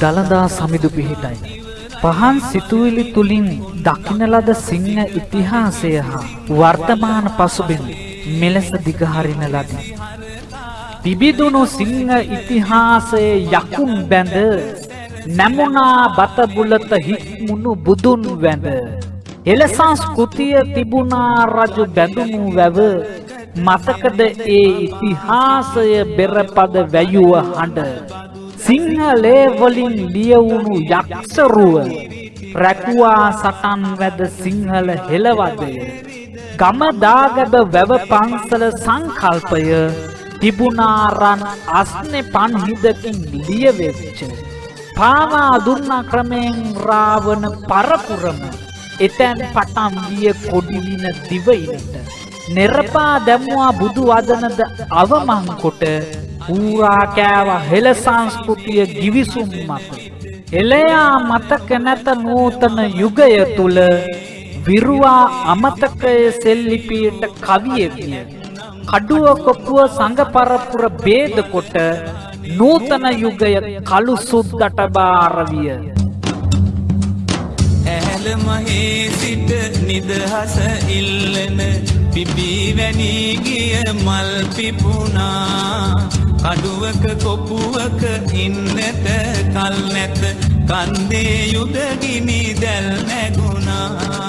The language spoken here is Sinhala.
දළදා සමිදු පිහිටයි. පහන් සිතුවිලි තුලින් දකින ලද සිංහ ඉතිහාසය හා වර්තමාන පසුබිම් මෙලෙස දිගහරින ලදී. පිබිදුණු සිංහ ඉතිහාසයේ යකුන් බැඳ නැමුණා බත බුලත හික්මුණු බුදුන් වැඳ එල සංස්කෘතිය තිබුණා රජු බැඳුණු වැව මතකද ඒ ඉතිහාසය බෙරපද වැයුව හඬ සිංහලේ වලින් ලියවුණු යක්ෂරුව රැකුවා සටන් වැද සිංහල හෙළවදය ගම දාගැබ වැව පන්සල සංකල්පය තිබුණාරන් අස්නෙ පන්හිදකින් ලියවෙච්ච පාවා දුන්නා ක්‍රමයෙන් රාවන පරපුරම එතැන් පටන් විය කොඩිලින දිවයිනට නෙරපා දැම්වා බුදු වදනද අවමං කොට ඌරා කෑව හෙළ සංස්කෘතිය ගිවිසුම් මත එලයා මතක නැත නූතන යුගය තුල විරුවා අමතකය සෙල්ලිපියට කවිය විය කඩුව කොප්පුව සංඝ පරපුර ભેද කොට නූතන යුගය කළු සුද්දට බාර විය ඇහැල මහේ සිට නිදහස ඉල්ලන පිබී වැනී ගිය මල් පිපුණා කඩුවක කොපුවක ඉන්නට කල් නැත. කන්දේ යුදගිනි දැල් නැගුණා.